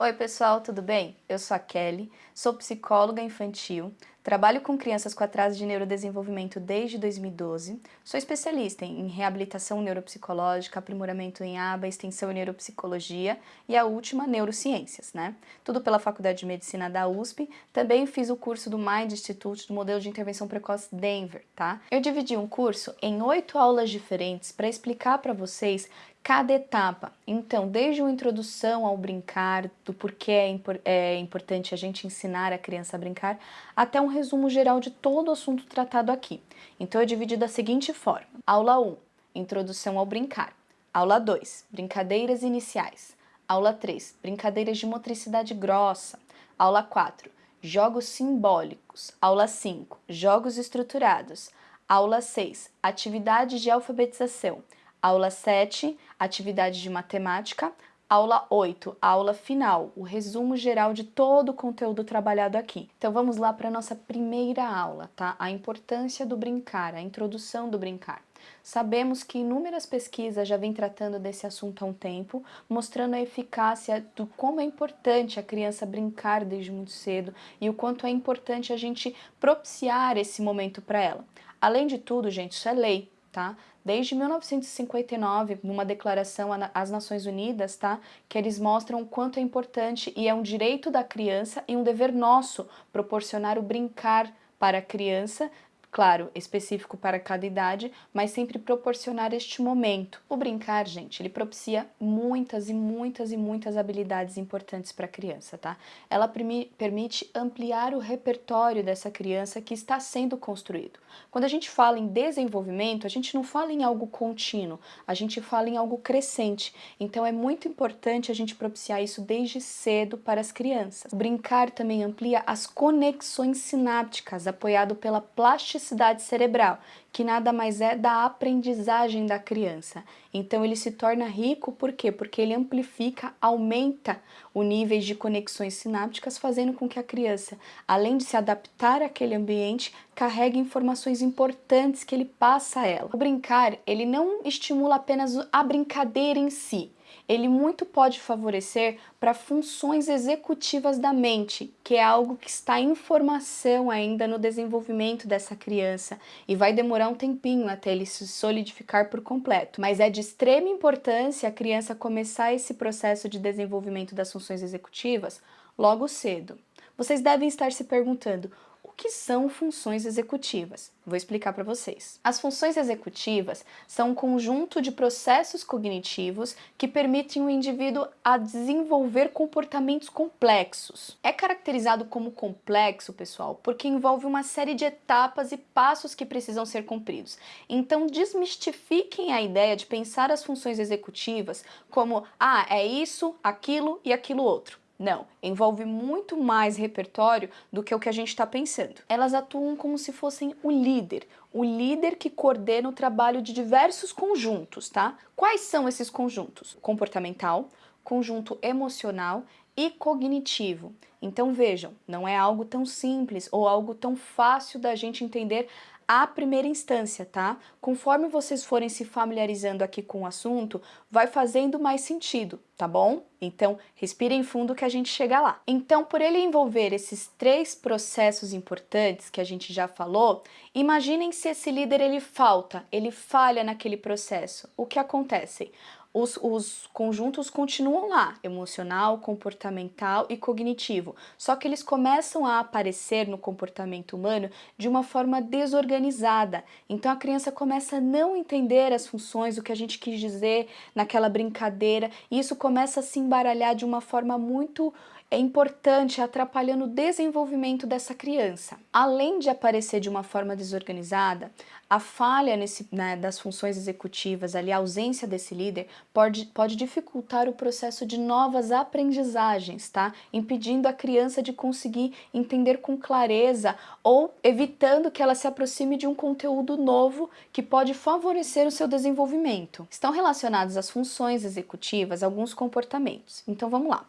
Oi pessoal, tudo bem? Eu sou a Kelly, sou psicóloga infantil, trabalho com crianças com atraso de neurodesenvolvimento desde 2012, sou especialista em reabilitação neuropsicológica, aprimoramento em aba, extensão em neuropsicologia e a última, neurociências, né? Tudo pela Faculdade de Medicina da USP, também fiz o curso do Mind Institute do Modelo de Intervenção Precoce Denver, tá? Eu dividi um curso em oito aulas diferentes para explicar para vocês cada etapa. Então, desde a introdução ao brincar, do porquê é, impor é, importante a gente ensinar a criança a brincar, até um resumo geral de todo o assunto tratado aqui. Então, eu dividi da seguinte forma. Aula 1, Introdução ao brincar. Aula 2, Brincadeiras iniciais. Aula 3, Brincadeiras de motricidade grossa. Aula 4, Jogos simbólicos. Aula 5, Jogos estruturados. Aula 6, Atividades de alfabetização. Aula 7, atividade de matemática. Aula 8, aula final, o resumo geral de todo o conteúdo trabalhado aqui. Então vamos lá para a nossa primeira aula, tá? A importância do brincar, a introdução do brincar. Sabemos que inúmeras pesquisas já vêm tratando desse assunto há um tempo, mostrando a eficácia do como é importante a criança brincar desde muito cedo e o quanto é importante a gente propiciar esse momento para ela. Além de tudo, gente, isso é lei, tá? Desde 1959, numa declaração às Nações Unidas, tá? Que eles mostram o quanto é importante e é um direito da criança e um dever nosso proporcionar o brincar para a criança claro, específico para cada idade, mas sempre proporcionar este momento. O brincar, gente, ele propicia muitas e muitas e muitas habilidades importantes para a criança, tá? Ela permite ampliar o repertório dessa criança que está sendo construído. Quando a gente fala em desenvolvimento, a gente não fala em algo contínuo, a gente fala em algo crescente. Então é muito importante a gente propiciar isso desde cedo para as crianças. O brincar também amplia as conexões sinápticas, apoiado pela plasticidade plasticidade cerebral, que nada mais é da aprendizagem da criança. Então ele se torna rico por quê? Porque ele amplifica, aumenta o nível de conexões sinápticas, fazendo com que a criança, além de se adaptar àquele ambiente, carregue informações importantes que ele passa a ela. O brincar, ele não estimula apenas a brincadeira em si, ele muito pode favorecer para funções executivas da mente, que é algo que está em formação ainda no desenvolvimento dessa criança e vai demorar um tempinho até ele se solidificar por completo. Mas é de extrema importância a criança começar esse processo de desenvolvimento das funções executivas logo cedo. Vocês devem estar se perguntando, que são funções executivas? Vou explicar para vocês. As funções executivas são um conjunto de processos cognitivos que permitem o indivíduo a desenvolver comportamentos complexos. É caracterizado como complexo, pessoal, porque envolve uma série de etapas e passos que precisam ser cumpridos. Então, desmistifiquem a ideia de pensar as funções executivas como, ah, é isso, aquilo e aquilo outro. Não, envolve muito mais repertório do que o que a gente está pensando. Elas atuam como se fossem o líder, o líder que coordena o trabalho de diversos conjuntos, tá? Quais são esses conjuntos? Comportamental, conjunto emocional e cognitivo. Então vejam, não é algo tão simples ou algo tão fácil da gente entender à primeira instância, tá? Conforme vocês forem se familiarizando aqui com o assunto, vai fazendo mais sentido, tá bom? Então, respirem fundo que a gente chega lá. Então, por ele envolver esses três processos importantes que a gente já falou, imaginem se esse líder ele falta, ele falha naquele processo. O que acontece? Os, os conjuntos continuam lá, emocional, comportamental e cognitivo, só que eles começam a aparecer no comportamento humano de uma forma desorganizada. Então a criança começa a não entender as funções, o que a gente quis dizer naquela brincadeira, e isso começa a se embaralhar de uma forma muito é importante atrapalhando o desenvolvimento dessa criança. Além de aparecer de uma forma desorganizada, a falha nesse, né, das funções executivas, ali, a ausência desse líder, pode, pode dificultar o processo de novas aprendizagens, tá? Impedindo a criança de conseguir entender com clareza ou evitando que ela se aproxime de um conteúdo novo que pode favorecer o seu desenvolvimento. Estão relacionados às funções executivas alguns comportamentos. Então vamos lá.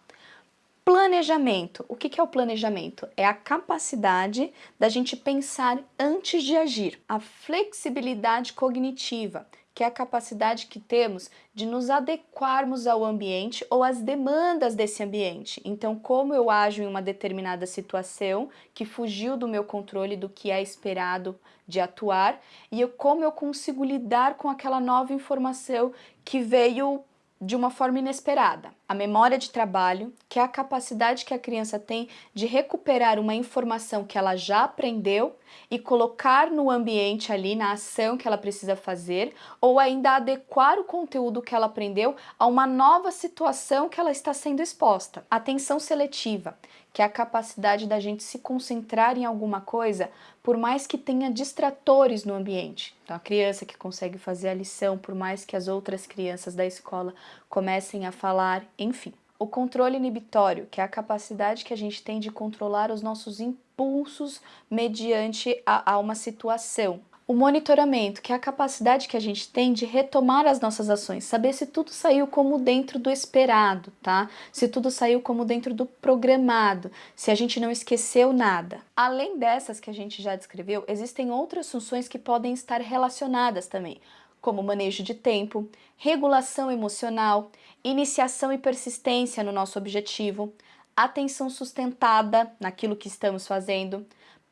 Planejamento. O que é o planejamento? É a capacidade da gente pensar antes de agir. A flexibilidade cognitiva, que é a capacidade que temos de nos adequarmos ao ambiente ou às demandas desse ambiente. Então, como eu ajo em uma determinada situação que fugiu do meu controle do que é esperado de atuar e eu, como eu consigo lidar com aquela nova informação que veio de uma forma inesperada. A memória de trabalho, que é a capacidade que a criança tem de recuperar uma informação que ela já aprendeu e colocar no ambiente ali, na ação que ela precisa fazer, ou ainda adequar o conteúdo que ela aprendeu a uma nova situação que ela está sendo exposta. Atenção seletiva, que é a capacidade da gente se concentrar em alguma coisa, por mais que tenha distratores no ambiente. Então, a criança que consegue fazer a lição, por mais que as outras crianças da escola comecem a falar, enfim. O controle inibitório, que é a capacidade que a gente tem de controlar os nossos impulsos mediante a, a uma situação. O monitoramento, que é a capacidade que a gente tem de retomar as nossas ações, saber se tudo saiu como dentro do esperado, tá? Se tudo saiu como dentro do programado, se a gente não esqueceu nada. Além dessas que a gente já descreveu, existem outras funções que podem estar relacionadas também, como manejo de tempo, regulação emocional, iniciação e persistência no nosso objetivo, atenção sustentada naquilo que estamos fazendo,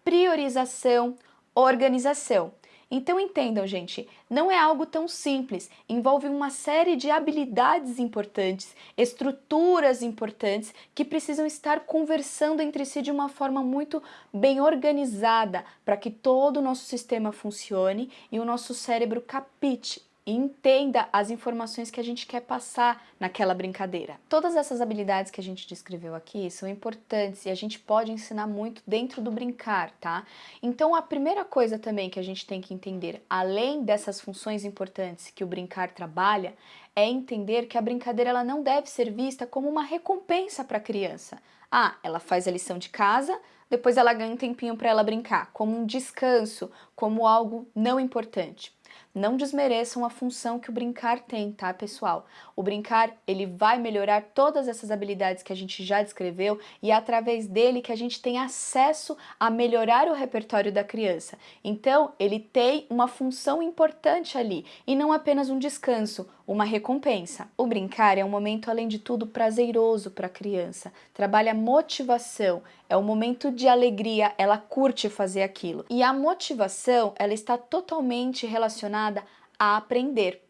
priorização, organização. Então entendam, gente, não é algo tão simples, envolve uma série de habilidades importantes, estruturas importantes que precisam estar conversando entre si de uma forma muito bem organizada para que todo o nosso sistema funcione e o nosso cérebro capite entenda as informações que a gente quer passar naquela brincadeira. Todas essas habilidades que a gente descreveu aqui são importantes e a gente pode ensinar muito dentro do brincar, tá? Então a primeira coisa também que a gente tem que entender, além dessas funções importantes que o brincar trabalha, é entender que a brincadeira ela não deve ser vista como uma recompensa para a criança. Ah, ela faz a lição de casa, depois ela ganha um tempinho para ela brincar, como um descanso, como algo não importante. Não desmereçam a função que o brincar tem, tá, pessoal? O brincar, ele vai melhorar todas essas habilidades que a gente já descreveu e é através dele que a gente tem acesso a melhorar o repertório da criança. Então, ele tem uma função importante ali e não apenas um descanso, uma recompensa. O brincar é um momento, além de tudo, prazeroso para a criança. Trabalha motivação, é um momento de alegria, ela curte fazer aquilo. E a motivação, ela está totalmente relacionada a aprender.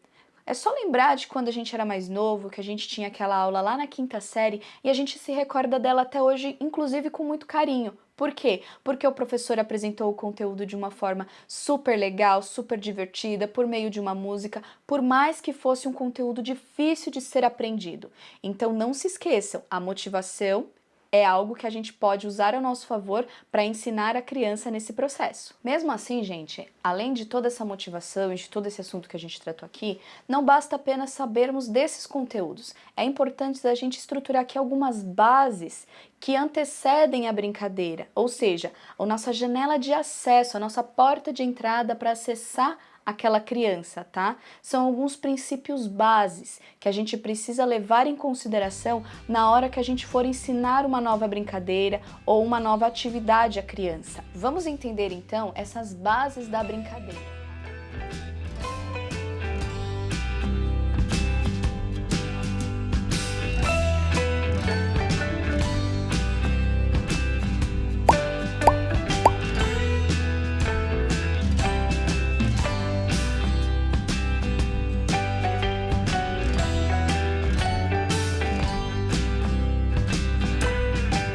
É só lembrar de quando a gente era mais novo, que a gente tinha aquela aula lá na quinta série e a gente se recorda dela até hoje, inclusive com muito carinho. Por quê? Porque o professor apresentou o conteúdo de uma forma super legal, super divertida, por meio de uma música, por mais que fosse um conteúdo difícil de ser aprendido. Então não se esqueçam, a motivação é algo que a gente pode usar ao nosso favor para ensinar a criança nesse processo. Mesmo assim, gente, além de toda essa motivação e de todo esse assunto que a gente tratou aqui, não basta apenas sabermos desses conteúdos. É importante a gente estruturar aqui algumas bases que antecedem a brincadeira, ou seja, a nossa janela de acesso, a nossa porta de entrada para acessar aquela criança, tá? São alguns princípios bases que a gente precisa levar em consideração na hora que a gente for ensinar uma nova brincadeira ou uma nova atividade à criança. Vamos entender então essas bases da brincadeira.